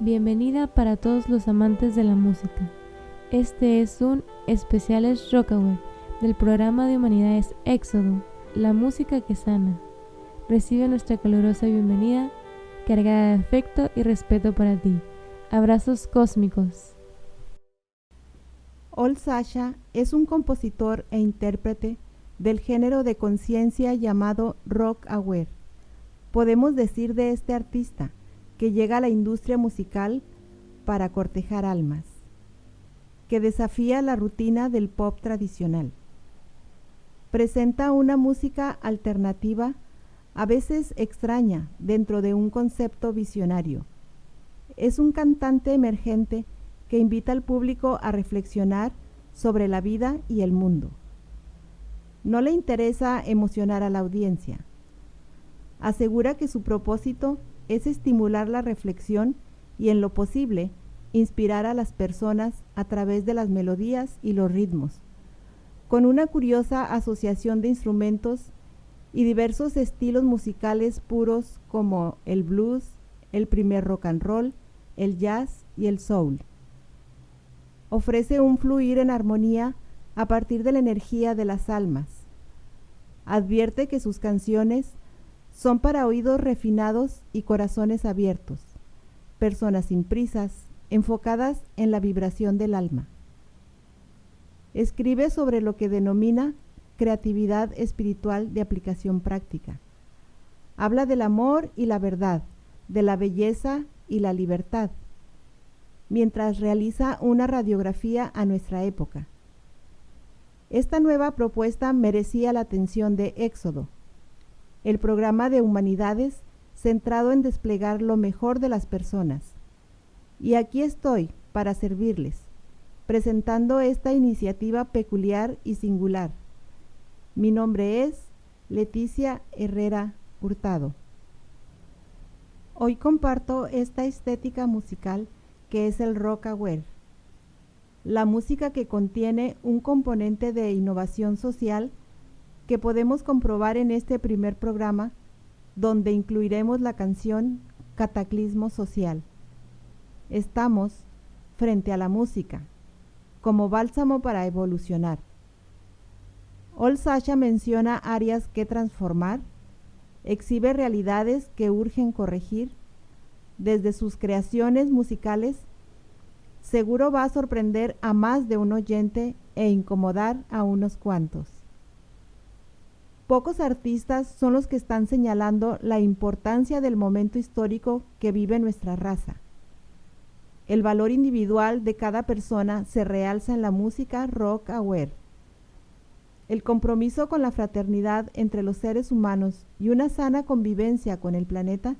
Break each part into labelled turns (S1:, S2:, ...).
S1: Bienvenida para todos los amantes de la música. Este es un Especiales Rockaway del programa de Humanidades Éxodo, la música que sana. Recibe nuestra calurosa bienvenida, cargada de afecto y respeto para ti. Abrazos cósmicos.
S2: Ol Sasha es un compositor e intérprete del género de conciencia llamado rock aware. Podemos decir de este artista que llega a la industria musical para cortejar almas, que desafía la rutina del pop tradicional. Presenta una música alternativa, a veces extraña, dentro de un concepto visionario. Es un cantante emergente que invita al público a reflexionar sobre la vida y el mundo. No le interesa emocionar a la audiencia. Asegura que su propósito es estimular la reflexión y en lo posible inspirar a las personas a través de las melodías y los ritmos, con una curiosa asociación de instrumentos y diversos estilos musicales puros como el blues, el primer rock and roll, el jazz y el soul. Ofrece un fluir en armonía a partir de la energía de las almas. Advierte que sus canciones son para oídos refinados y corazones abiertos, personas sin prisas, enfocadas en la vibración del alma. Escribe sobre lo que denomina creatividad espiritual de aplicación práctica. Habla del amor y la verdad, de la belleza y la libertad, mientras realiza una radiografía a nuestra época. Esta nueva propuesta merecía la atención de Éxodo, el programa de humanidades centrado en desplegar lo mejor de las personas. Y aquí estoy para servirles, presentando esta iniciativa peculiar y singular. Mi nombre es Leticia Herrera Hurtado. Hoy comparto esta estética musical que es el rock aware, la música que contiene un componente de innovación social que podemos comprobar en este primer programa, donde incluiremos la canción Cataclismo Social. Estamos frente a la música, como bálsamo para evolucionar. Ol Sasha menciona áreas que transformar, exhibe realidades que urgen corregir, desde sus creaciones musicales, seguro va a sorprender a más de un oyente e incomodar a unos cuantos. Pocos artistas son los que están señalando la importancia del momento histórico que vive nuestra raza. El valor individual de cada persona se realza en la música rock aware. El compromiso con la fraternidad entre los seres humanos y una sana convivencia con el planeta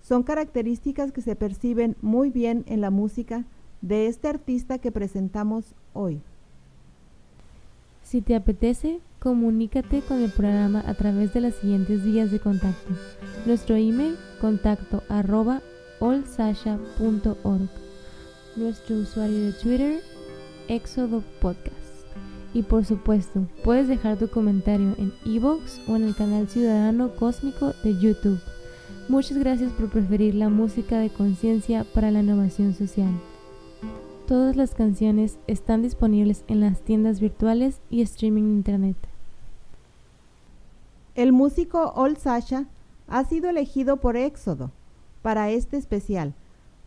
S2: son características que se perciben muy bien en la música de este artista que presentamos hoy.
S1: Si te apetece, comunícate con el programa a través de las siguientes vías de contacto. Nuestro email contacto arroba. Nuestro usuario de Twitter, Éxodo Podcast. Y por supuesto, puedes dejar tu comentario en Evox o en el canal Ciudadano Cósmico de YouTube. Muchas gracias por preferir la música de conciencia para la innovación social. Todas las canciones están disponibles en las tiendas virtuales y streaming internet.
S2: El músico Ol Sasha ha sido elegido por Éxodo para este especial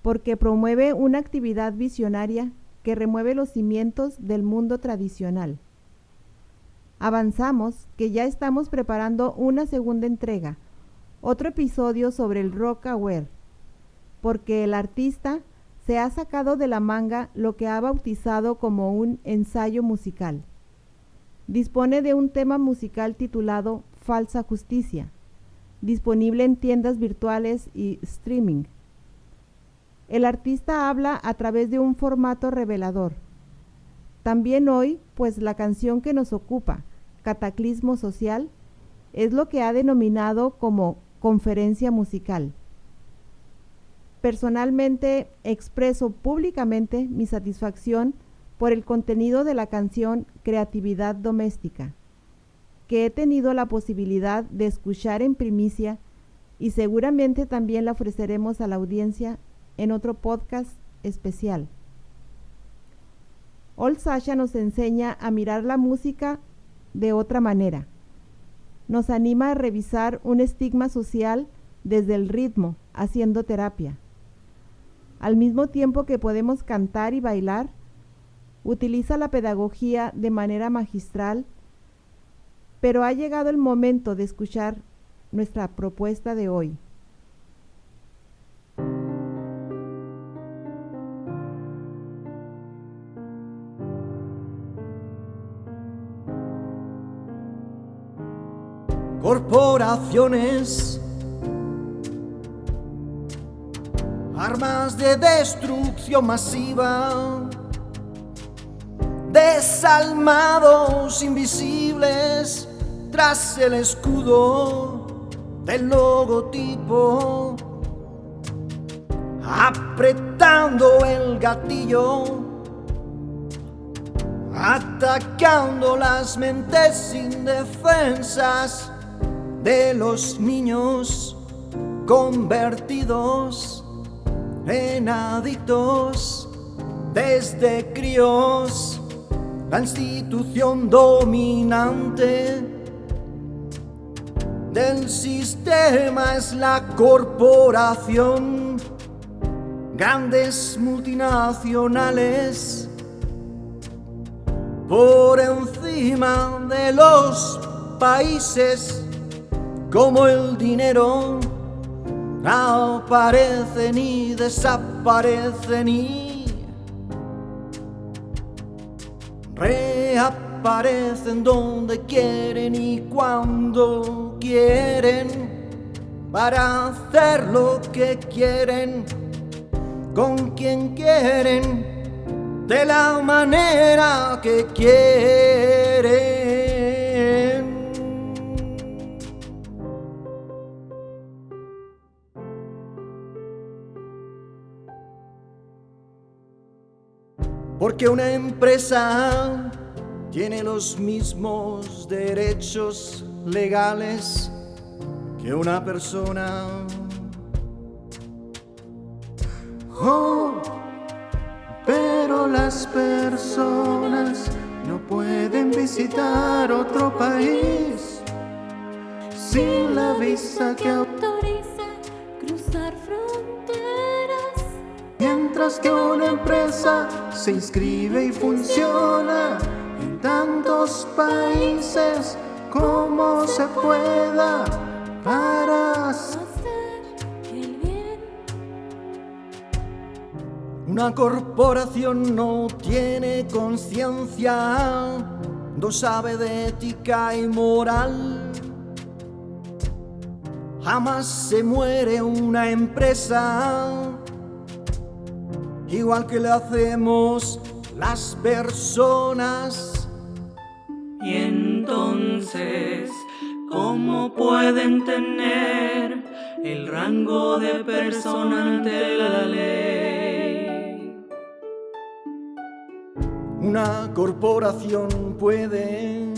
S2: porque promueve una actividad visionaria que remueve los cimientos del mundo tradicional. Avanzamos que ya estamos preparando una segunda entrega, otro episodio sobre el rock aware, porque el artista se ha sacado de la manga lo que ha bautizado como un ensayo musical. Dispone de un tema musical titulado Falsa Justicia, disponible en tiendas virtuales y streaming. El artista habla a través de un formato revelador. También hoy, pues la canción que nos ocupa, Cataclismo Social, es lo que ha denominado como conferencia musical. Personalmente expreso públicamente mi satisfacción por el contenido de la canción Creatividad Doméstica, que he tenido la posibilidad de escuchar en primicia y seguramente también la ofreceremos a la audiencia en otro podcast especial. Old Sasha nos enseña a mirar la música de otra manera. Nos anima a revisar un estigma social desde el ritmo, haciendo terapia. Al mismo tiempo que podemos cantar y bailar, utiliza la pedagogía de manera magistral, pero ha llegado el momento de escuchar nuestra propuesta de hoy.
S3: corporaciones, armas de destrucción masiva, desalmados invisibles tras el escudo del logotipo, apretando el gatillo. Atacando las mentes indefensas de los niños convertidos en adictos desde críos, la institución dominante del sistema es la corporación, grandes multinacionales por encima de los países como el dinero aparecen y desaparecen y reaparecen donde quieren y cuando quieren para hacer lo que quieren con quien quieren de la manera que quieren. Porque una empresa tiene los mismos derechos legales que una persona. Oh, pero las personas no pueden visitar otro país sin la visa que
S4: autoriza cruzar fronteras.
S3: Mientras que una empresa se inscribe y funciona en tantos países como se pueda para
S4: hacer el bien.
S3: Una corporación no tiene conciencia, no sabe de ética y moral. Jamás se muere una empresa igual que le hacemos las personas.
S5: Y entonces, ¿cómo pueden tener el rango de persona ante la ley?
S3: Una corporación puede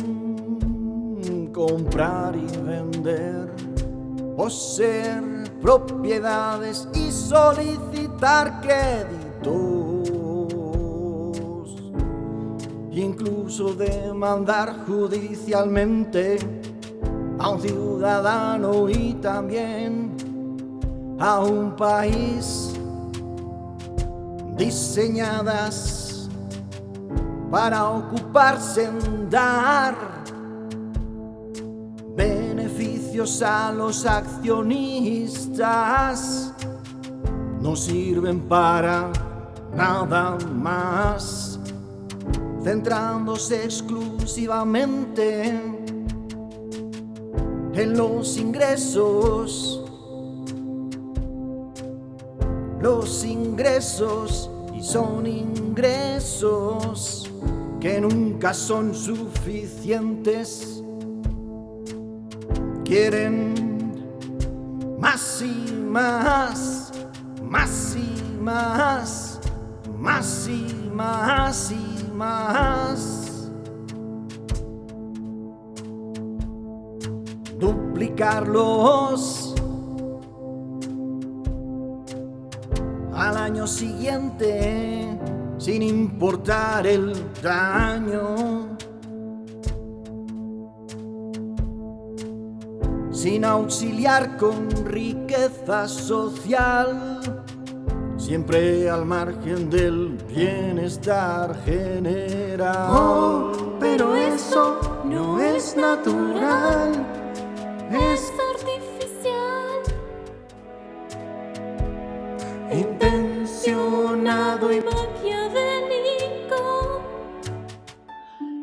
S3: comprar y vender, poseer propiedades y solicitar incluso demandar judicialmente a un ciudadano y también a un país diseñadas para ocuparse en dar beneficios a los accionistas no sirven para nada más, centrándose exclusivamente en los ingresos, los ingresos y son ingresos que nunca son suficientes. Quieren más y más, más y más, más y más y más. Duplicarlos al año siguiente sin importar el daño. Sin auxiliar con riqueza social, siempre al margen del bienestar general.
S6: Oh, pero eso no es natural, es
S4: artificial.
S6: intencionado y
S4: Maquiavélico.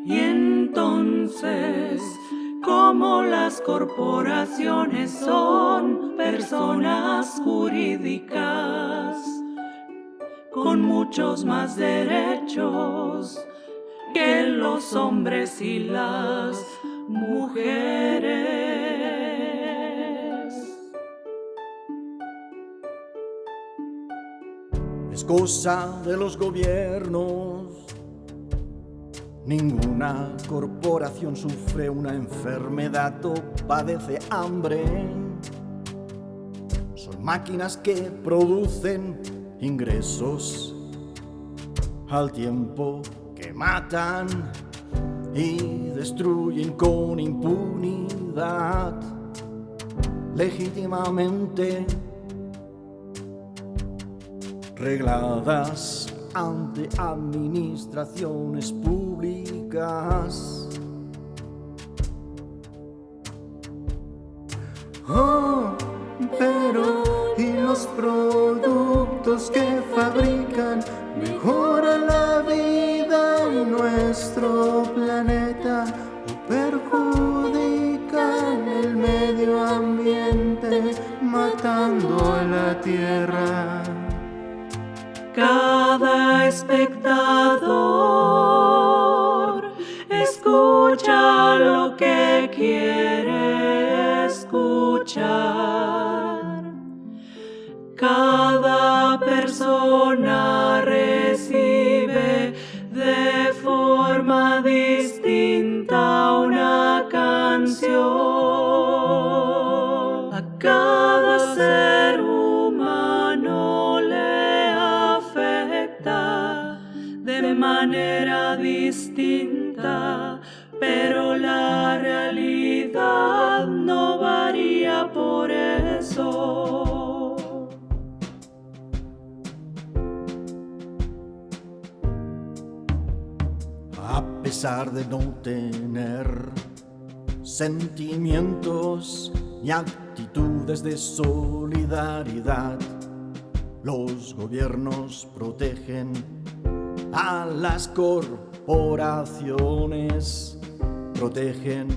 S5: Y entonces, como las corporaciones son personas jurídicas con muchos más derechos que los hombres y las mujeres.
S3: es cosa de los gobiernos. Ninguna corporación sufre una enfermedad o padece hambre. Son máquinas que producen ingresos al tiempo que matan y destruyen con impunidad legítimamente regladas ante administraciones públicas.
S6: Oh, que fabrican mejoran la vida en nuestro planeta o perjudican el medio ambiente matando a la tierra.
S5: Cada espectador de no
S3: tener sentimientos y actitudes de solidaridad. Los gobiernos protegen a las corporaciones, protegen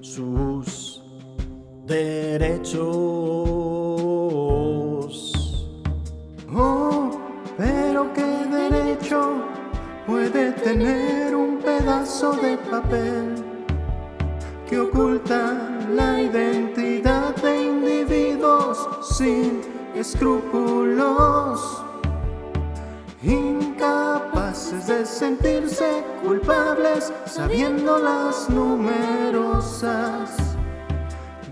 S3: sus derechos.
S6: Oh, pero qué derecho puede tener un pedazo de papel que oculta la identidad de individuos sin escrúpulos, incapaces de sentirse culpables sabiendo las numerosas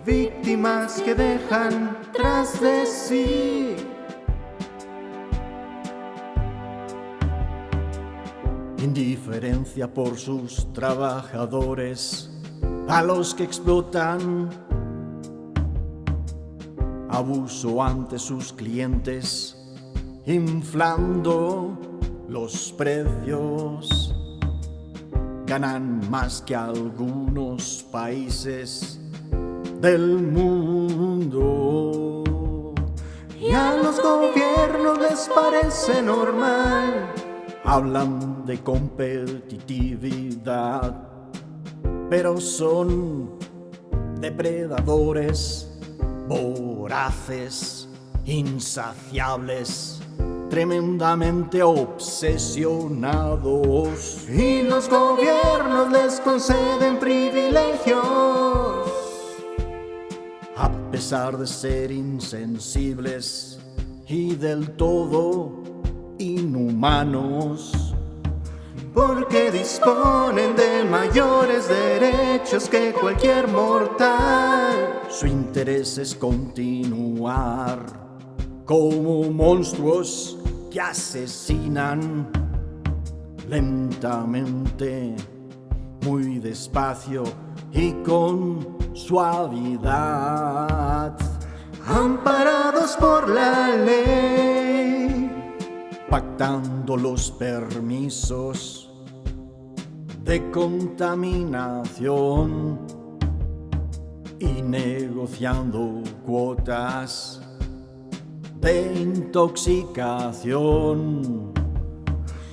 S6: víctimas que dejan tras de sí.
S3: Indiferencia por sus trabajadores, a los que explotan, abuso ante sus clientes, inflando los precios, ganan más que algunos países del mundo.
S6: Y a los gobiernos les parece normal
S3: hablan de competitividad, pero son depredadores, voraces, insaciables, tremendamente obsesionados.
S6: y los gobiernos les conceden privilegios.
S3: A pesar de ser insensibles y del todo inhumanos,
S6: Porque disponen de mayores derechos que cualquier mortal.
S3: su interés es continuar como monstruos que asesinan lentamente, muy despacio y con suavidad,
S6: amparados por la ley,
S3: pactando los permisos de contaminación y negociando cuotas de intoxicación.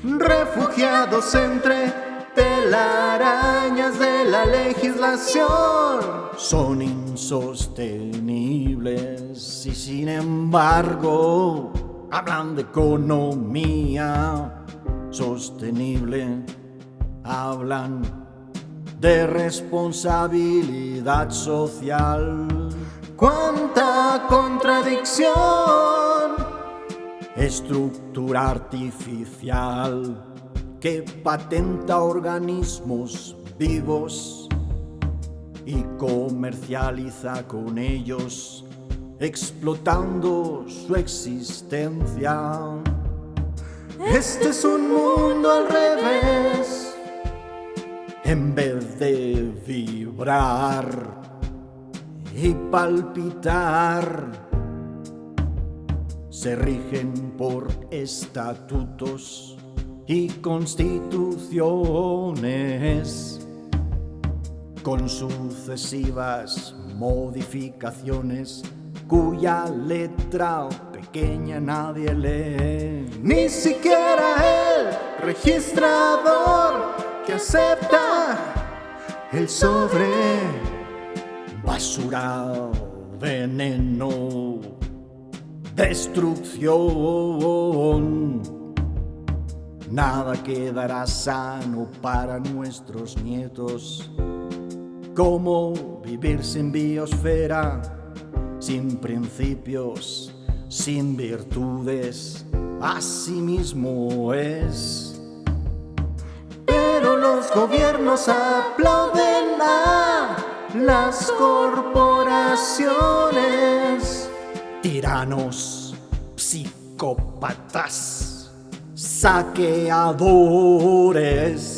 S6: Refugiados entre telarañas de la legislación.
S3: Son insostenibles y sin embargo hablan de economía sostenible. Hablan de responsabilidad social.
S6: ¡Cuánta contradicción!
S3: Estructura artificial que patenta organismos vivos y comercializa con ellos, explotando su existencia.
S6: Este es un mundo al revés.
S3: En vez de vibrar y palpitar, se rigen por estatutos y constituciones con sucesivas modificaciones cuya letra pequeña nadie lee.
S6: Ni siquiera el registrador que acepta el sobre.
S3: Basura, veneno, destrucción. Nada quedará sano para nuestros nietos. ¿Cómo vivir sin biosfera, sin principios, sin virtudes? Así mismo es.
S6: Pero los gobiernos aplauden a las corporaciones.
S3: Tiranos, psicópatas, saqueadores.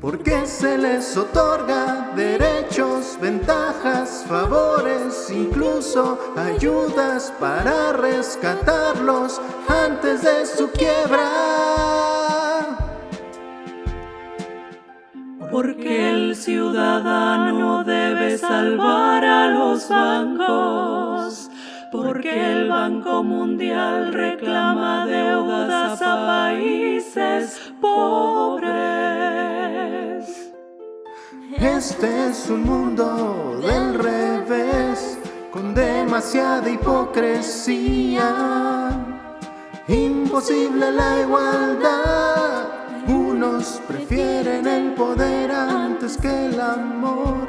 S6: Porque se les otorga derechos, ventajas, favores, incluso ayudas para rescatarlos antes de su quiebra.
S5: Porque el ciudadano debe salvar a los bancos. Porque el Banco Mundial reclama deudas a países pobres.
S6: Este es un mundo del revés, con demasiada hipocresía. Imposible la igualdad. Unos prefieren el poder antes que el amor.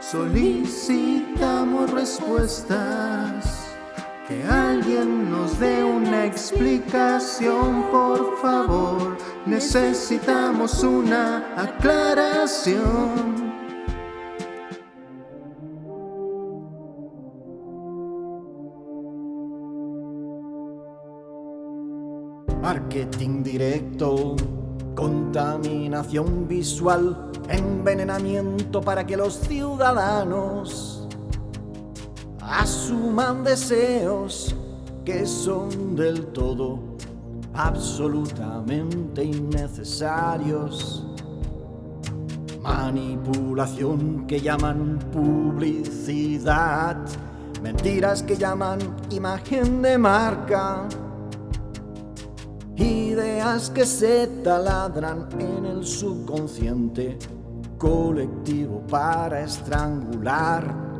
S6: Solicitamos respuestas. Que alguien nos dé una explicación, por favor. Necesitamos una aclaración.
S3: Marketing directo, contaminación visual, envenenamiento para que los ciudadanos asuman deseos que son del todo absolutamente innecesarios. Manipulación que llaman publicidad, mentiras que llaman imagen de marca. Ideas que se taladran en el subconsciente. Colectivo para estrangular.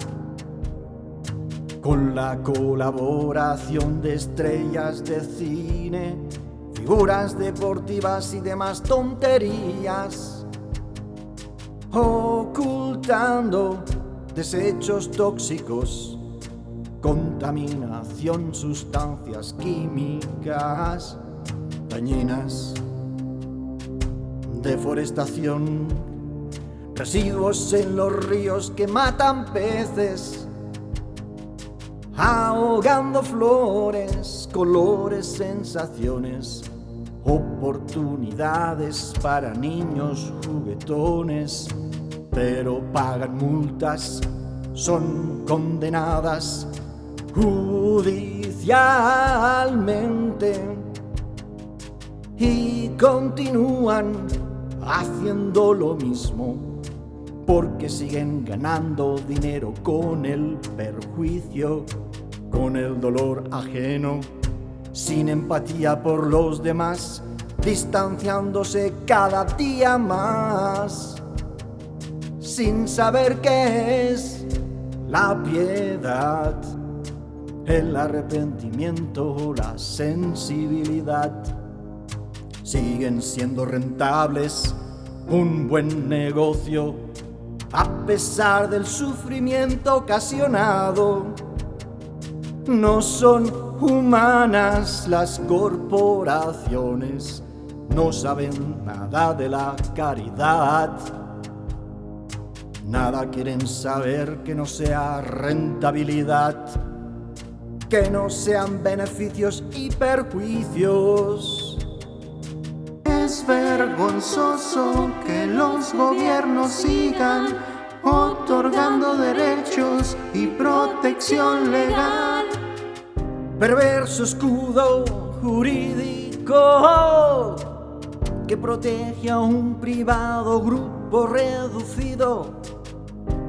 S3: Con la colaboración de estrellas de cine, figuras deportivas y demás tonterías, ocultando desechos tóxicos, contaminación, sustancias químicas deforestación, residuos en los ríos que matan peces, ahogando flores, colores, sensaciones, oportunidades para niños juguetones, pero pagan multas, son condenadas judicialmente y continúan haciendo lo mismo porque siguen ganando dinero con el perjuicio, con el dolor ajeno, sin empatía por los demás, distanciándose cada día más, sin saber qué es la piedad, el arrepentimiento, la sensibilidad. Siguen siendo rentables, un buen negocio, a pesar del sufrimiento ocasionado. No son humanas las corporaciones, no saben nada de la caridad. Nada quieren saber que no sea rentabilidad, que no sean beneficios y perjuicios.
S6: Es vergonzoso que los gobiernos sigan otorgando derechos y protección legal.
S3: Perverso escudo jurídico que protege a un privado grupo reducido,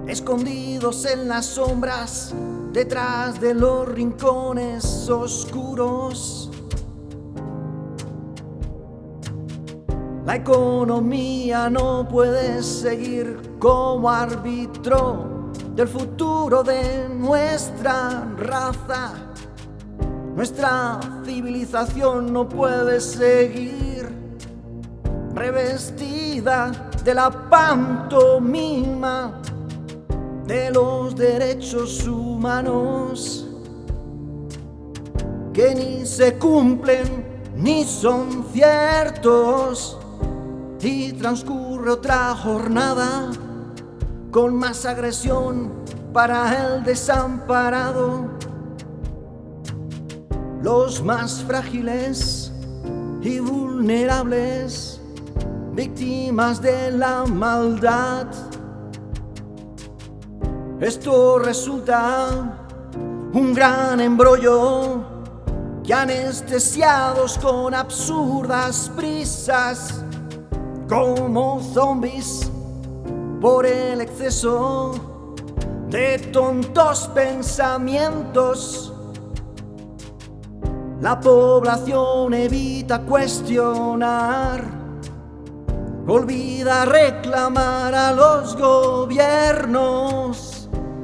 S3: escondidos en las sombras, detrás de los rincones oscuros. La economía no puede seguir como árbitro del futuro de nuestra raza. Nuestra civilización no puede seguir revestida de la pantomima de los derechos humanos que ni se cumplen ni son ciertos y transcurre otra jornada con más agresión para el desamparado. Los más frágiles y vulnerables, víctimas de la maldad. Esto resulta un gran embrollo que anestesiados con absurdas prisas como zombies por el exceso de tontos pensamientos. La población evita cuestionar, olvida reclamar a los gobiernos,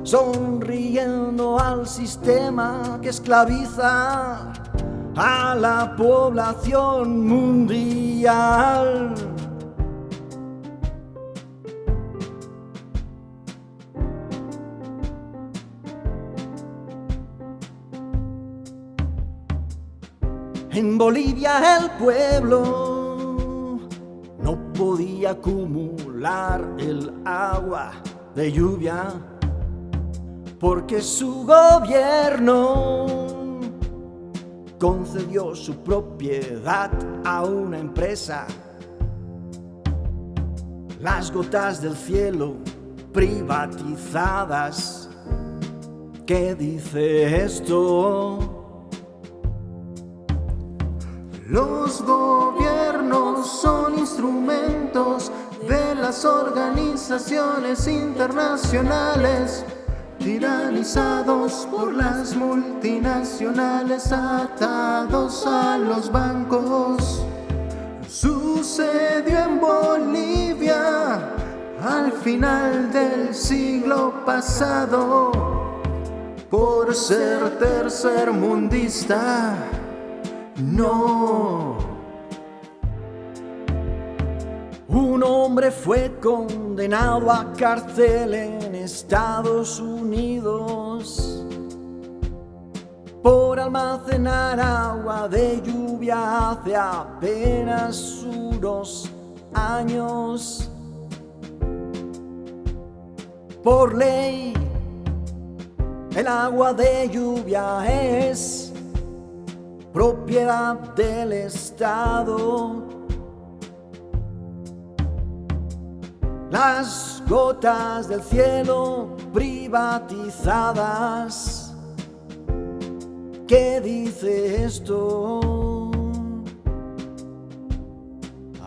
S3: sonriendo al sistema que esclaviza a la población mundial. En Bolivia el pueblo no podía acumular el agua de lluvia porque su gobierno concedió su propiedad a una empresa. Las gotas del cielo privatizadas. ¿Qué dice esto?
S6: Los gobiernos son instrumentos de las organizaciones internacionales, tiranizados por las multinacionales, atados a los bancos. Sucedió en Bolivia al final del siglo pasado, por ser tercermundista. No.
S3: Un hombre fue condenado a cárcel en Estados Unidos por almacenar agua de lluvia hace apenas unos años. Por ley, El agua de lluvia es propiedad del Estado. Las gotas del cielo privatizadas. ¿Qué dice esto?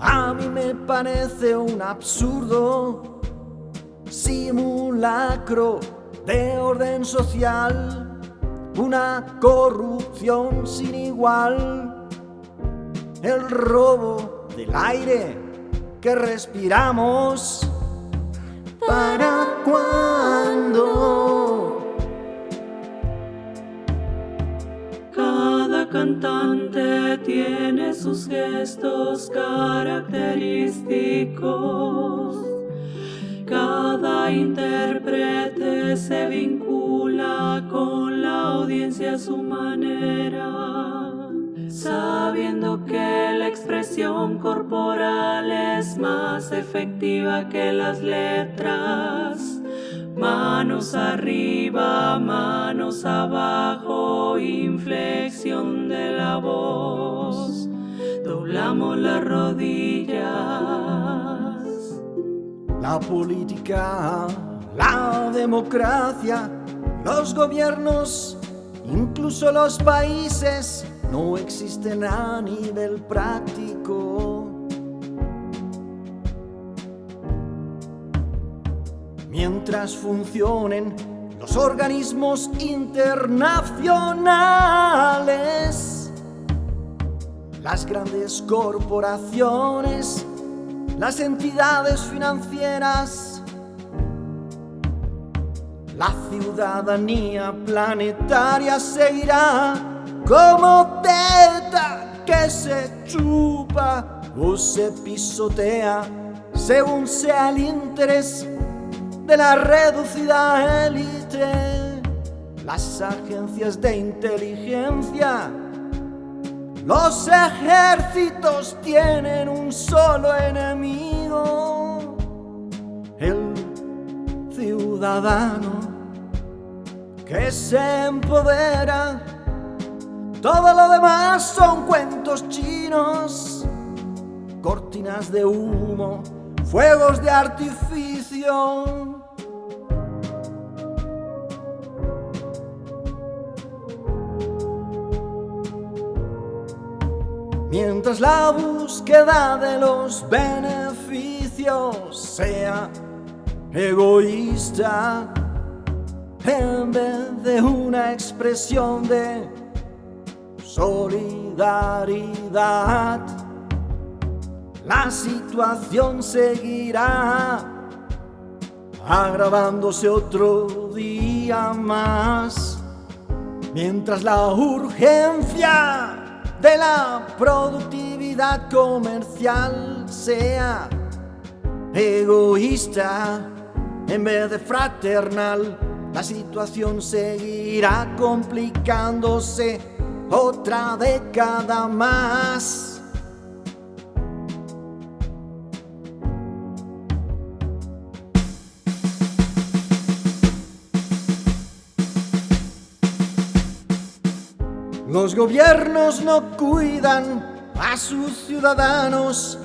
S3: A mí me parece un absurdo simulacro de orden social, una corrupción sin igual, el robo del aire que respiramos. ¿Para cuándo?
S5: Cada cantante tiene sus gestos característicos. Cada intérprete se vincula a su manera, sabiendo que la expresión corporal es más efectiva que las letras. Manos arriba, manos abajo, inflexión de la voz. Doblamos las rodillas.
S3: La política, la democracia, los gobiernos, incluso los países, no existen a nivel práctico. Mientras funcionen los organismos internacionales, las grandes corporaciones, las entidades financieras, la ciudadanía planetaria seguirá como teta que se chupa o se pisotea según sea el interés de la reducida élite, las agencias de inteligencia, los ejércitos tienen un solo enemigo, el ciudadano que se empodera. Todo lo demás son cuentos chinos, cortinas de humo, fuegos de artificio. Mientras la búsqueda de los beneficios sea egoísta, en vez de una expresión de solidaridad, la situación seguirá agravándose otro día más, mientras la urgencia de la productividad comercial sea egoísta en vez de fraternal, la situación seguirá complicándose otra década más. Los gobiernos no cuidan a sus ciudadanos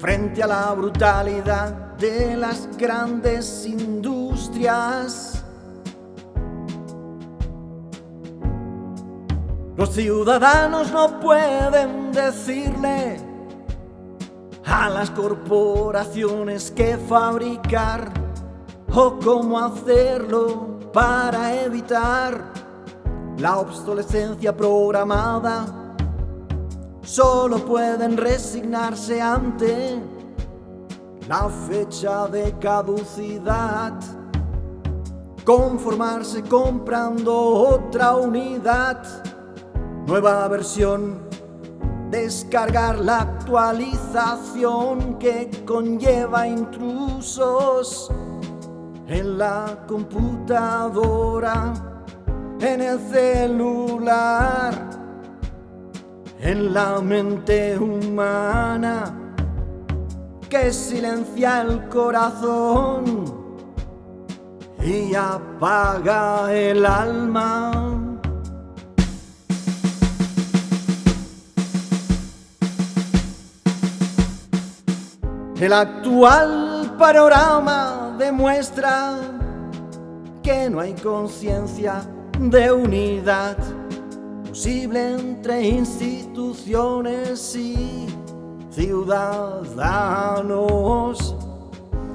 S3: frente a la brutalidad de las grandes industrias. Los ciudadanos no pueden decirle a las corporaciones qué fabricar o cómo hacerlo para evitar la obsolescencia programada. Solo pueden resignarse ante la fecha de caducidad, conformarse comprando otra unidad, nueva versión, descargar la actualización que conlleva intrusos en la computadora en el celular, en la mente humana. Que silencia el corazón, y apaga el alma. El actual panorama demuestra que no hay conciencia de unidad posible entre instituciones y ciudadanos.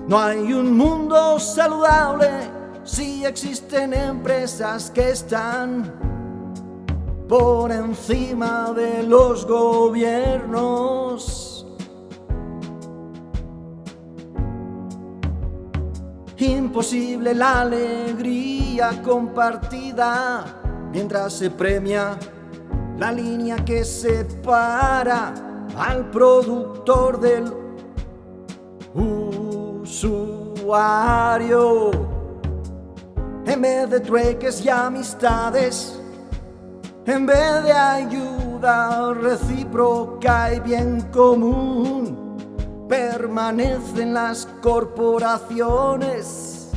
S3: No hay un mundo saludable si existen empresas que están por encima de los gobiernos. Imposible la alegría compartida mientras se premia la línea que separa al productor del usuario. En vez de trueques y amistades, en vez de ayuda recíproca y bien común permanecen las corporaciones,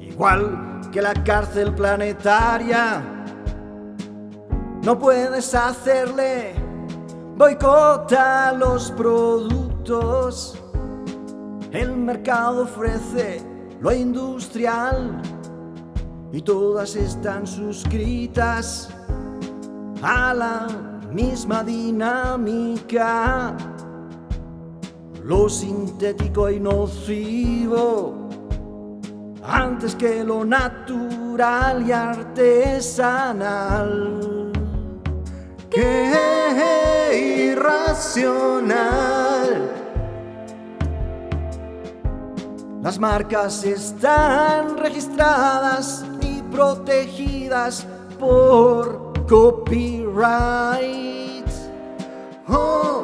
S3: igual que la cárcel planetaria. No puedes hacerle boicota a los productos. El mercado ofrece lo industrial y todas están suscritas a la misma dinámica lo sintético y nocivo antes que lo natural y artesanal. ¡Qué irracional! Las marcas están registradas protegidas por copyright. Oh,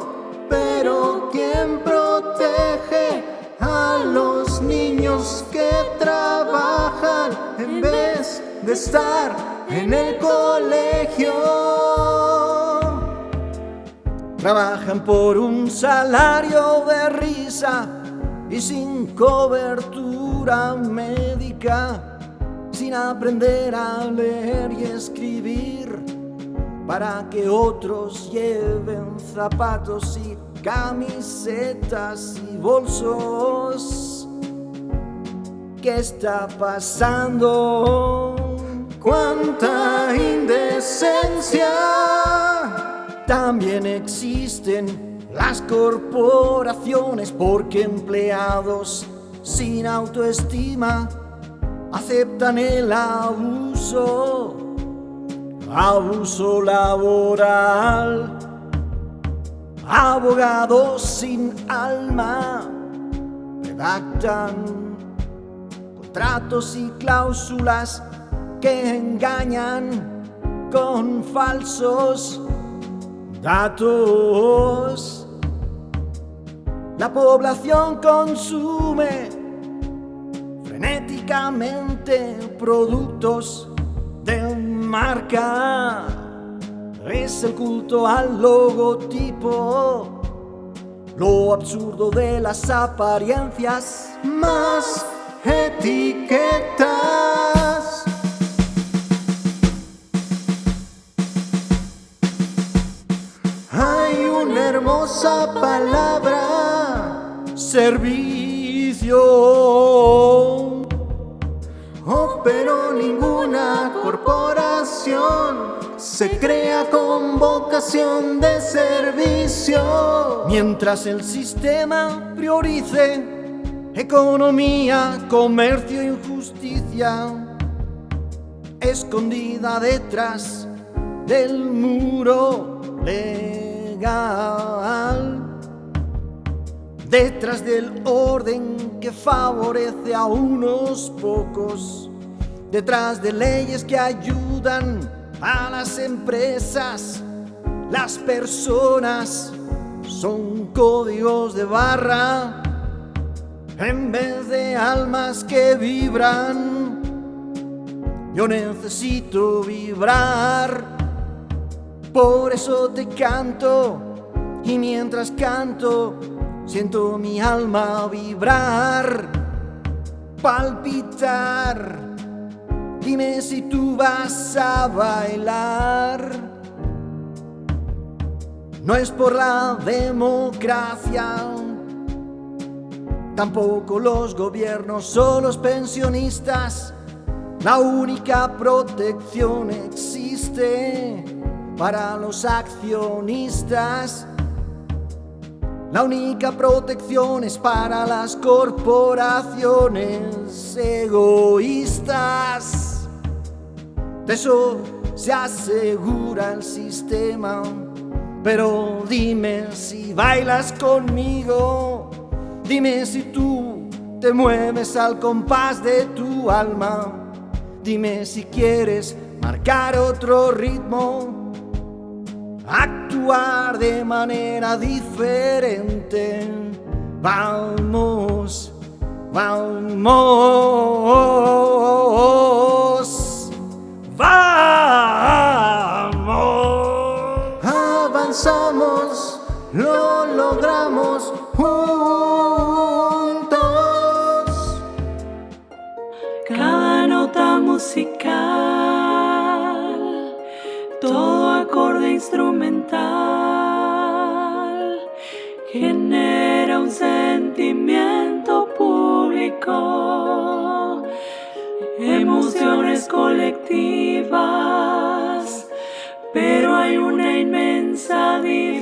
S3: pero ¿quién protege a los niños que trabajan en vez de estar en el colegio? Trabajan por un salario de risa y sin cobertura médica, sin aprender a leer y escribir para que otros lleven zapatos y camisetas y bolsos. ¿Qué está pasando? ¡Cuánta indecencia! También existen las corporaciones porque empleados sin autoestima aceptan el abuso, abuso laboral abogados sin alma redactan contratos y cláusulas que engañan con falsos datos. La población consume productos de marca es el culto al logotipo, lo absurdo de las apariencias, más etiquetas. Hay una hermosa palabra, servicio. Pero ninguna corporación se crea con vocación de servicio. Mientras el sistema priorice economía, comercio y justicia, escondida detrás del muro legal, detrás del orden que favorece a unos pocos, detrás de leyes que ayudan a las empresas, las personas son códigos de barra en vez de almas que vibran. Yo necesito vibrar, por eso te canto y mientras canto siento mi alma vibrar, palpitar Dime si tú vas a bailar. No es por la democracia, tampoco los gobiernos o los pensionistas. La única protección existe para los accionistas. La única protección es para las corporaciones egoístas. Eso se asegura el sistema. Pero dime si bailas conmigo. Dime si tú te mueves al compás de tu alma. Dime si quieres marcar otro ritmo actuar de manera diferente. Vamos, vamos, vamos.
S6: Avanzamos, lo logramos juntos.
S5: Cada nota musical, todo acorde instrumental, genera un sentimiento público, emociones colectivas, pero hay una inmensa diferencia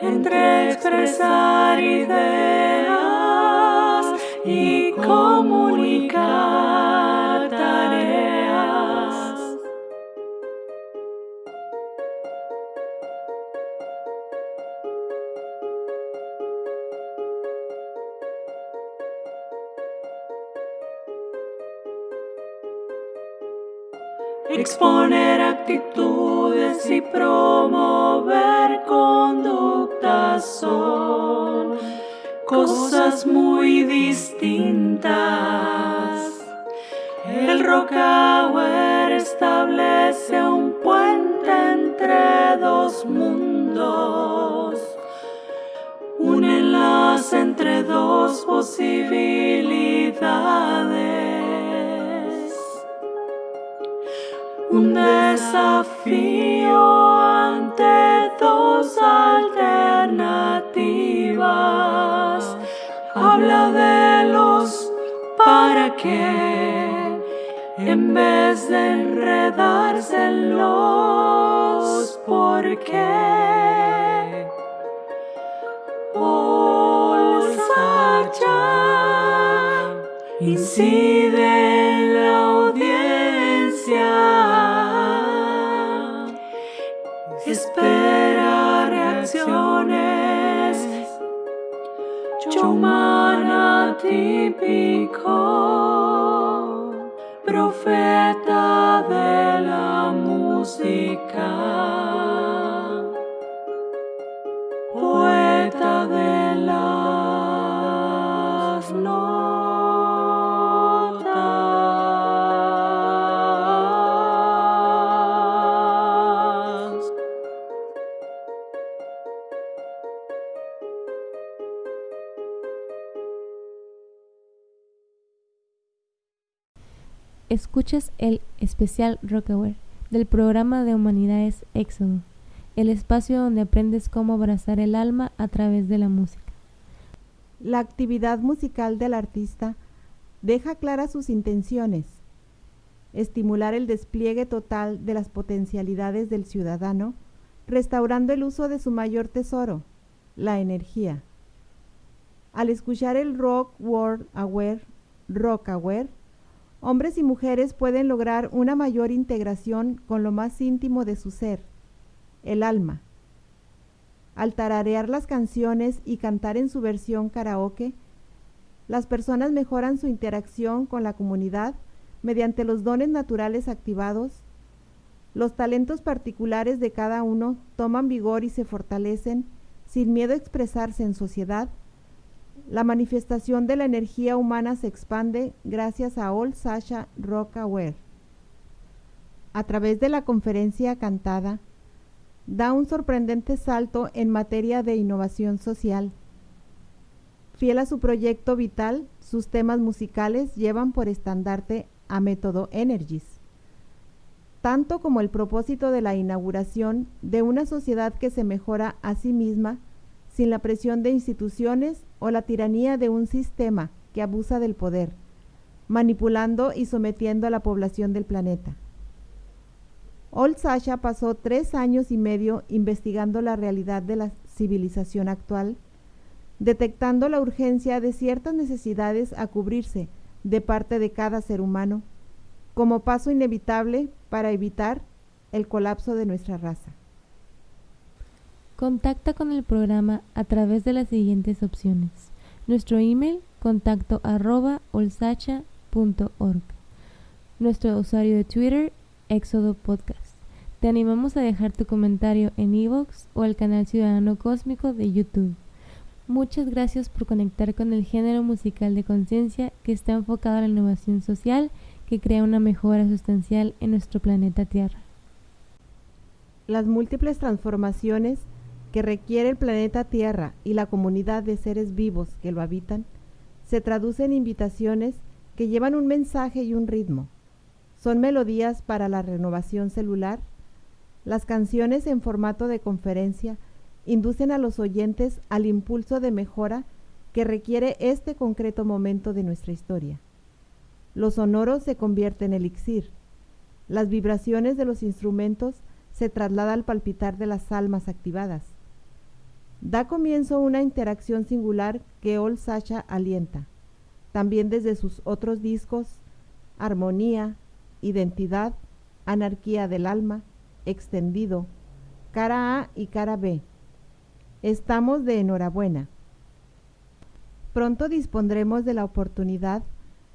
S5: entre expresar ideas y comunicar Exponer actitudes y promover conductas son cosas muy distintas. El Rockaware establece un puente entre dos mundos, un enlace entre dos posibilidades un desafío ante dos alternativas. Habla de los para qué en vez de enredarse en los por qué. Incide Chomana típico, profeta de la música,
S1: Escuchas el especial Rockaware del programa de Humanidades Éxodo, el espacio donde aprendes cómo abrazar el alma a través de la música.
S2: La actividad musical del artista deja claras sus intenciones, estimular el despliegue total de las potencialidades del ciudadano, restaurando el uso de su mayor tesoro, la energía. Al escuchar el Rock World Aware, Rock Aware, hombres y mujeres pueden lograr una mayor integración con lo más íntimo de su ser, el alma. Al tararear las canciones y cantar en su versión karaoke, las personas mejoran su interacción con la comunidad mediante los dones naturales activados. Los talentos particulares de cada uno toman vigor y se fortalecen sin miedo a expresarse en sociedad. La manifestación de la energía humana se expande gracias a All Sasha Rock Aware. A través de la conferencia cantada, da un sorprendente salto en materia de innovación social. Fiel a su proyecto vital, sus temas musicales llevan por estandarte a Método Energies, tanto como el propósito de la inauguración de una sociedad que se mejora a sí misma sin la presión de instituciones o la tiranía de un sistema que abusa del poder, manipulando y sometiendo a la población del planeta. Old Sasha pasó tres años y medio investigando la realidad de la civilización actual, detectando la urgencia de ciertas necesidades a cubrirse de parte de cada ser humano, como paso inevitable para evitar el colapso de nuestra raza.
S1: Contacta con el programa a través de las siguientes opciones. Nuestro email contacto arroba. Nuestro usuario de Twitter, Éxodo Podcast. Te animamos a dejar tu comentario en iVoox o el canal Ciudadano Cósmico de YouTube. Muchas gracias por conectar con el género musical de conciencia que está enfocado en la innovación social que crea una mejora sustancial en nuestro planeta Tierra.
S2: Las múltiples transformaciones que requiere el planeta Tierra y la comunidad de seres vivos que lo habitan se traducen en invitaciones que llevan un mensaje y un ritmo. Son melodías para la renovación celular las canciones en formato de conferencia inducen a los oyentes al impulso de mejora que requiere este concreto momento de nuestra historia. Los sonoros se convierten en elixir. Las vibraciones de los instrumentos se trasladan al palpitar de las almas activadas. Da comienzo una interacción singular que Ol Sacha alienta, también desde sus otros discos, Armonía, Identidad, Anarquía del Alma, extendido, cara A y cara B. Estamos de enhorabuena. Pronto dispondremos de la oportunidad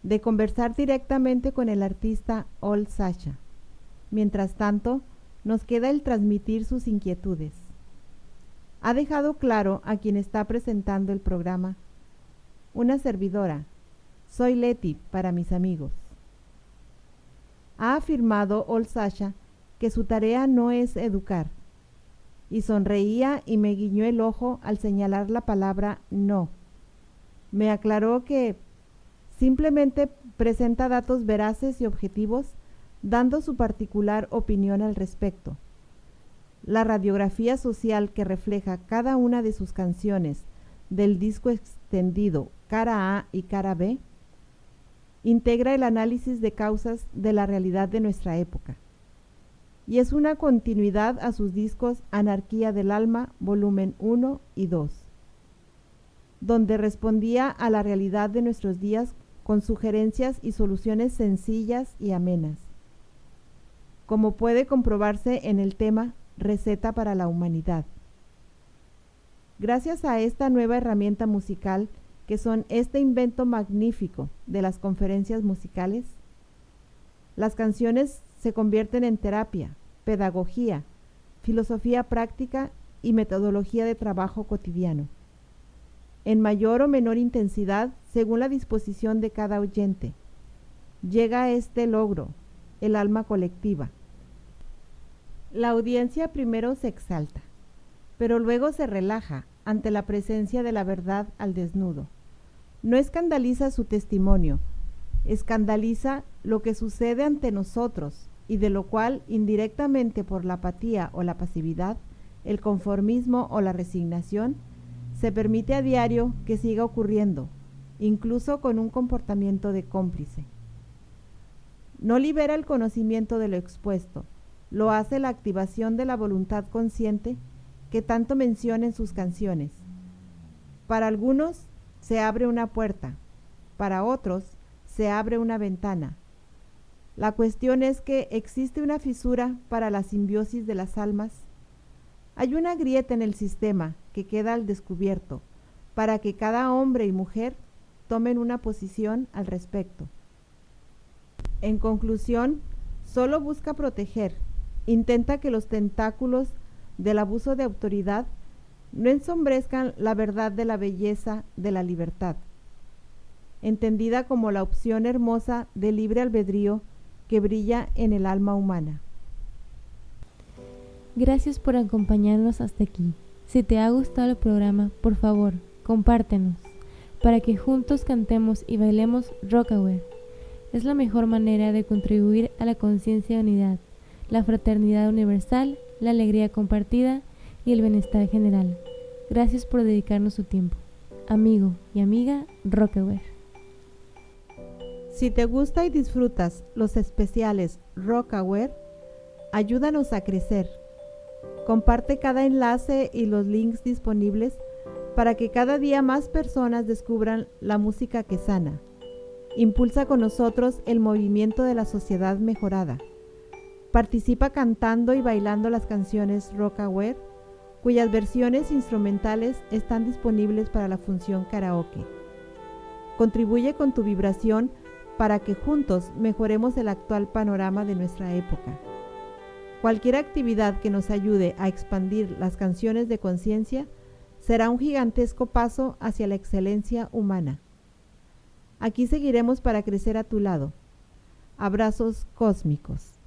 S2: de conversar directamente con el artista Ol Sasha. Mientras tanto, nos queda el transmitir sus inquietudes. Ha dejado claro a quien está presentando el programa. Una servidora. Soy Leti para mis amigos. Ha afirmado Ol Sasha que su tarea no es educar. Y sonreía y me guiñó el ojo al señalar la palabra no. Me aclaró que simplemente presenta datos veraces y objetivos, dando su particular opinión al respecto. La radiografía social que refleja cada una de sus canciones del disco extendido cara A y cara B integra el análisis de causas de la realidad de nuestra época y es una continuidad a sus discos Anarquía del Alma, volumen 1 y 2, donde respondía a la realidad de nuestros días con sugerencias y soluciones sencillas y amenas, como puede comprobarse en el tema Receta para la Humanidad. Gracias a esta nueva herramienta musical, que son este invento magnífico de las conferencias musicales, las canciones se convierten en terapia, pedagogía, filosofía práctica y metodología de trabajo cotidiano, en mayor o menor intensidad según la disposición de cada oyente. Llega a este logro, el alma colectiva. La audiencia primero se exalta, pero luego se relaja ante la presencia de la verdad al desnudo. No escandaliza su testimonio, escandaliza lo que sucede ante nosotros y de lo cual indirectamente por la apatía o la pasividad, el conformismo o la resignación, se permite a diario que siga ocurriendo, incluso con un comportamiento de cómplice. No libera el conocimiento de lo expuesto, lo hace la activación de la voluntad consciente que tanto menciona en sus canciones. Para algunos se abre una puerta, para otros se abre una ventana, la cuestión es que existe una fisura para la simbiosis de las almas. Hay una grieta en el sistema que queda al descubierto para que cada hombre y mujer tomen una posición al respecto. En conclusión, solo busca proteger, intenta que los tentáculos del abuso de autoridad no ensombrezcan la verdad de la belleza de la libertad, entendida como la opción hermosa de libre albedrío que brilla en el alma humana.
S1: Gracias por acompañarnos hasta aquí. Si te ha gustado el programa, por favor, compártenos. para que juntos cantemos y bailemos Rockaware. Es la mejor manera de contribuir a la conciencia de unidad, la fraternidad universal, la alegría compartida y el bienestar general. Gracias por dedicarnos su tiempo. Amigo y amiga Rockaware.
S2: Si te gusta y disfrutas los especiales Rockaware, ayúdanos a crecer. Comparte cada enlace y los links disponibles para que cada día más personas descubran la música que sana. Impulsa con nosotros el movimiento de la sociedad mejorada. Participa cantando y bailando las canciones Rockaware, cuyas versiones instrumentales están disponibles para la función karaoke. Contribuye con tu vibración para que juntos mejoremos el actual panorama de nuestra época. Cualquier actividad que nos ayude a expandir las canciones de conciencia será un gigantesco paso hacia la excelencia humana. Aquí seguiremos para crecer a tu lado. Abrazos cósmicos.